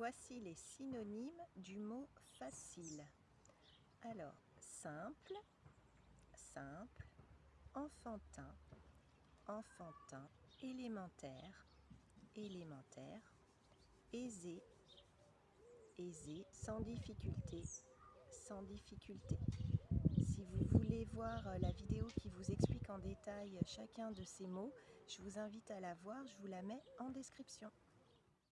Voici les synonymes du mot facile. Alors, simple, simple, enfantin, enfantin, élémentaire, élémentaire, aisé, aisé, sans difficulté, sans difficulté. Si vous voulez voir euh, la vidéo qui vous explique en détail chacun de ces mots, je vous invite à la voir, je vous la mets en description.